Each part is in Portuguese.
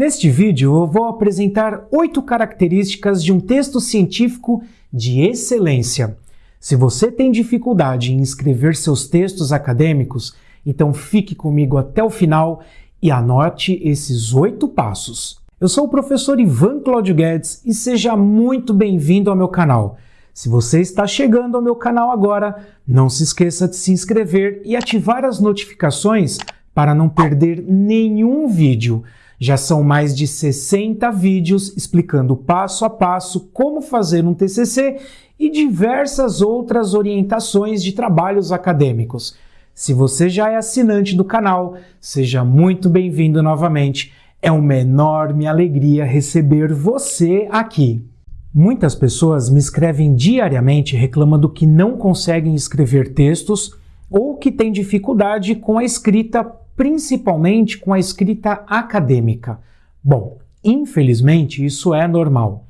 Neste vídeo eu vou apresentar oito características de um texto científico de excelência. Se você tem dificuldade em escrever seus textos acadêmicos, então fique comigo até o final e anote esses oito passos. Eu sou o professor Ivan Claudio Guedes e seja muito bem-vindo ao meu canal. Se você está chegando ao meu canal agora, não se esqueça de se inscrever e ativar as notificações para não perder nenhum vídeo. Já são mais de 60 vídeos explicando passo a passo como fazer um TCC e diversas outras orientações de trabalhos acadêmicos. Se você já é assinante do canal, seja muito bem-vindo novamente. É uma enorme alegria receber você aqui. Muitas pessoas me escrevem diariamente reclamando que não conseguem escrever textos ou que têm dificuldade com a escrita, principalmente com a escrita acadêmica. Bom, infelizmente isso é normal.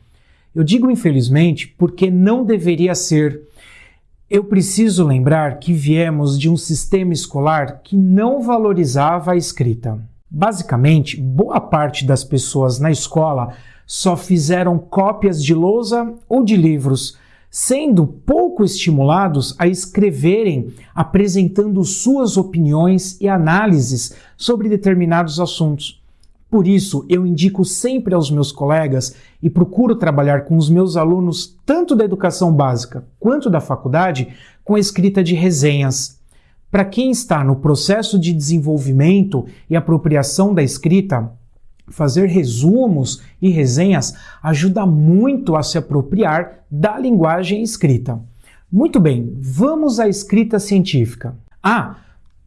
Eu digo infelizmente porque não deveria ser. Eu preciso lembrar que viemos de um sistema escolar que não valorizava a escrita. Basicamente, boa parte das pessoas na escola só fizeram cópias de lousa ou de livros, sendo pouco estimulados a escreverem apresentando suas opiniões e análises sobre determinados assuntos. Por isso, eu indico sempre aos meus colegas e procuro trabalhar com os meus alunos, tanto da educação básica quanto da faculdade, com a escrita de resenhas. Para quem está no processo de desenvolvimento e apropriação da escrita, Fazer resumos e resenhas ajuda muito a se apropriar da linguagem escrita. Muito bem, vamos à escrita científica. Ah,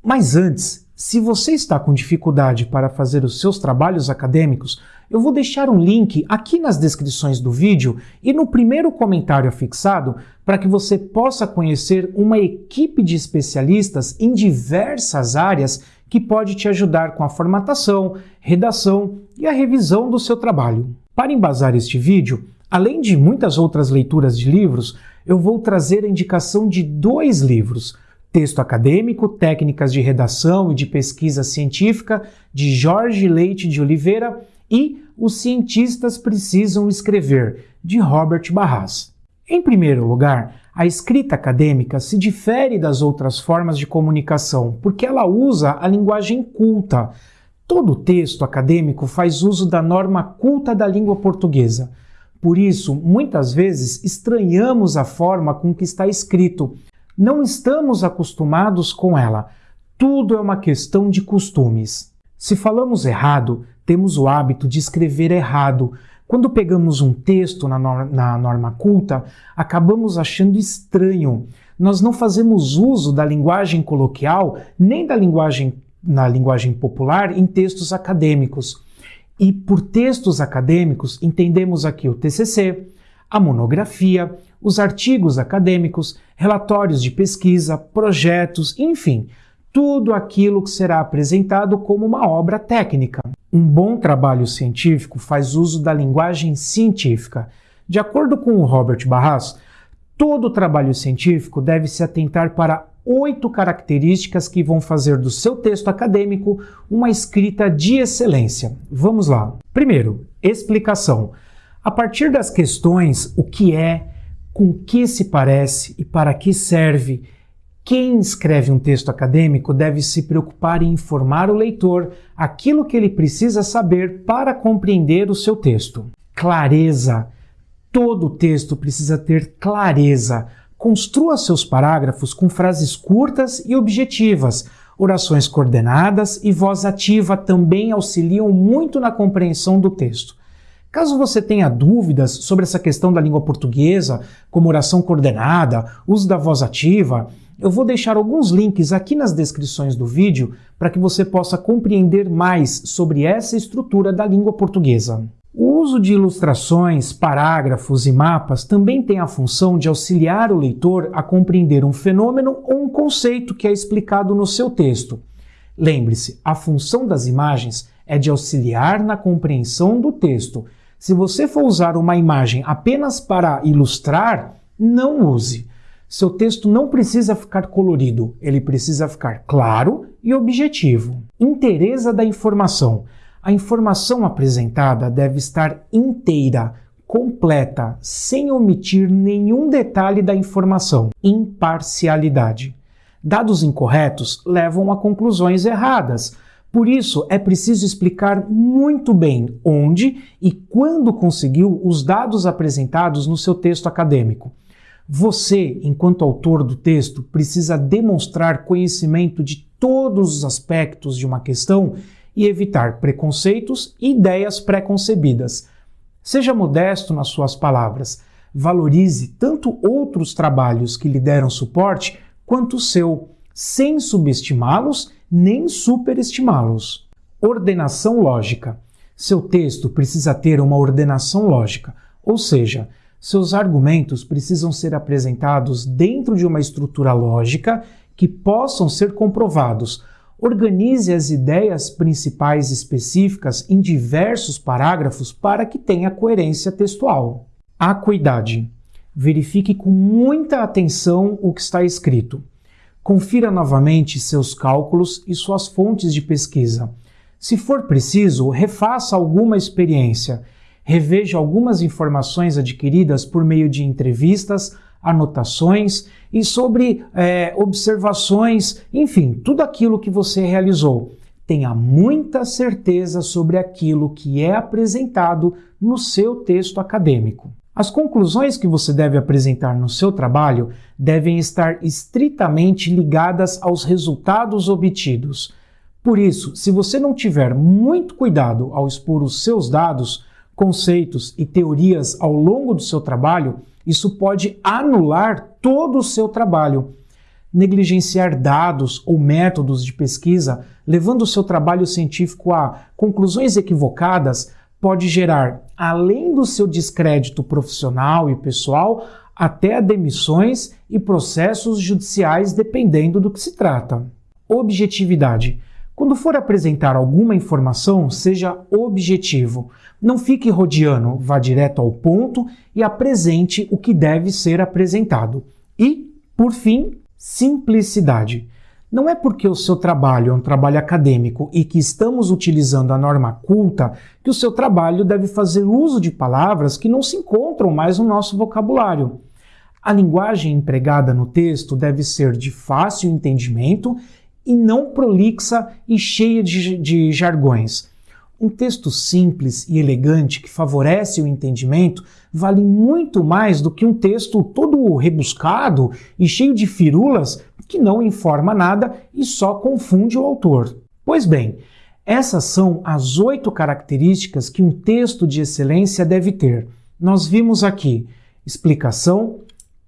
mas antes, se você está com dificuldade para fazer os seus trabalhos acadêmicos, eu vou deixar um link aqui nas descrições do vídeo e no primeiro comentário afixado para que você possa conhecer uma equipe de especialistas em diversas áreas que pode te ajudar com a formatação, redação e a revisão do seu trabalho. Para embasar este vídeo, além de muitas outras leituras de livros, eu vou trazer a indicação de dois livros, Texto Acadêmico, Técnicas de Redação e de Pesquisa Científica, de Jorge Leite de Oliveira, e Os Cientistas Precisam Escrever, de Robert Barras. Em primeiro lugar, a escrita acadêmica se difere das outras formas de comunicação porque ela usa a linguagem culta. Todo texto acadêmico faz uso da norma culta da língua portuguesa. Por isso, muitas vezes estranhamos a forma com que está escrito. Não estamos acostumados com ela. Tudo é uma questão de costumes. Se falamos errado, temos o hábito de escrever errado, quando pegamos um texto na, na norma culta, acabamos achando estranho. Nós não fazemos uso da linguagem coloquial nem da linguagem na linguagem popular em textos acadêmicos. E por textos acadêmicos entendemos aqui o TCC, a monografia, os artigos acadêmicos, relatórios de pesquisa, projetos, enfim, tudo aquilo que será apresentado como uma obra técnica. Um bom trabalho científico faz uso da linguagem científica. De acordo com o Robert Barras, todo trabalho científico deve se atentar para oito características que vão fazer do seu texto acadêmico uma escrita de excelência. Vamos lá. Primeiro, explicação. A partir das questões o que é, com que se parece e para que serve, quem escreve um texto acadêmico deve se preocupar em informar o leitor aquilo que ele precisa saber para compreender o seu texto. Clareza. Todo texto precisa ter clareza. Construa seus parágrafos com frases curtas e objetivas. Orações coordenadas e voz ativa também auxiliam muito na compreensão do texto. Caso você tenha dúvidas sobre essa questão da língua portuguesa, como oração coordenada, uso da voz ativa, eu vou deixar alguns links aqui nas descrições do vídeo para que você possa compreender mais sobre essa estrutura da língua portuguesa. O uso de ilustrações, parágrafos e mapas também tem a função de auxiliar o leitor a compreender um fenômeno ou um conceito que é explicado no seu texto. Lembre-se, a função das imagens é de auxiliar na compreensão do texto. Se você for usar uma imagem apenas para ilustrar, não use. Seu texto não precisa ficar colorido, ele precisa ficar claro e objetivo. Interesa da informação. A informação apresentada deve estar inteira, completa, sem omitir nenhum detalhe da informação. Imparcialidade. Dados incorretos levam a conclusões erradas. Por isso, é preciso explicar muito bem onde e quando conseguiu os dados apresentados no seu texto acadêmico. Você, enquanto autor do texto, precisa demonstrar conhecimento de todos os aspectos de uma questão e evitar preconceitos e ideias preconcebidas. Seja modesto nas suas palavras. Valorize tanto outros trabalhos que lhe deram suporte quanto o seu, sem subestimá-los nem superestimá-los. Ordenação lógica. Seu texto precisa ter uma ordenação lógica, ou seja, seus argumentos precisam ser apresentados dentro de uma estrutura lógica que possam ser comprovados Organize as ideias principais específicas em diversos parágrafos para que tenha coerência textual. Acuidade. Verifique com muita atenção o que está escrito. Confira novamente seus cálculos e suas fontes de pesquisa. Se for preciso, refaça alguma experiência. Reveja algumas informações adquiridas por meio de entrevistas, anotações e sobre é, observações, enfim, tudo aquilo que você realizou. Tenha muita certeza sobre aquilo que é apresentado no seu texto acadêmico. As conclusões que você deve apresentar no seu trabalho devem estar estritamente ligadas aos resultados obtidos. Por isso, se você não tiver muito cuidado ao expor os seus dados, conceitos e teorias ao longo do seu trabalho, isso pode anular todo o seu trabalho. Negligenciar dados ou métodos de pesquisa, levando o seu trabalho científico a conclusões equivocadas, pode gerar, além do seu descrédito profissional e pessoal, até demissões e processos judiciais, dependendo do que se trata. Objetividade. Quando for apresentar alguma informação, seja objetivo. Não fique rodeando, vá direto ao ponto e apresente o que deve ser apresentado. E, por fim, simplicidade. Não é porque o seu trabalho é um trabalho acadêmico e que estamos utilizando a norma culta que o seu trabalho deve fazer uso de palavras que não se encontram mais no nosso vocabulário. A linguagem empregada no texto deve ser de fácil entendimento e não prolixa e cheia de, de jargões. Um texto simples e elegante que favorece o entendimento vale muito mais do que um texto todo rebuscado e cheio de firulas que não informa nada e só confunde o autor. Pois bem, essas são as oito características que um texto de excelência deve ter. Nós vimos aqui explicação,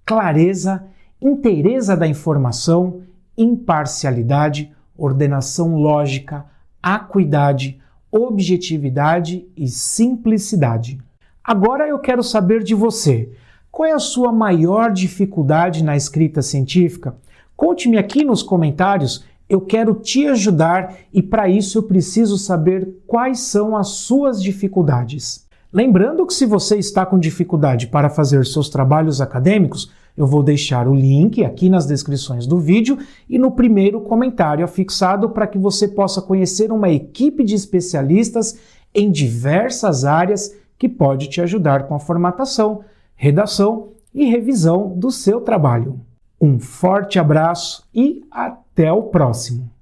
clareza, inteireza da informação, imparcialidade, ordenação lógica, acuidade, objetividade e simplicidade. Agora eu quero saber de você. Qual é a sua maior dificuldade na escrita científica? Conte-me aqui nos comentários. Eu quero te ajudar e para isso eu preciso saber quais são as suas dificuldades. Lembrando que se você está com dificuldade para fazer seus trabalhos acadêmicos, eu vou deixar o link aqui nas descrições do vídeo e no primeiro comentário afixado para que você possa conhecer uma equipe de especialistas em diversas áreas que pode te ajudar com a formatação, redação e revisão do seu trabalho. Um forte abraço e até o próximo!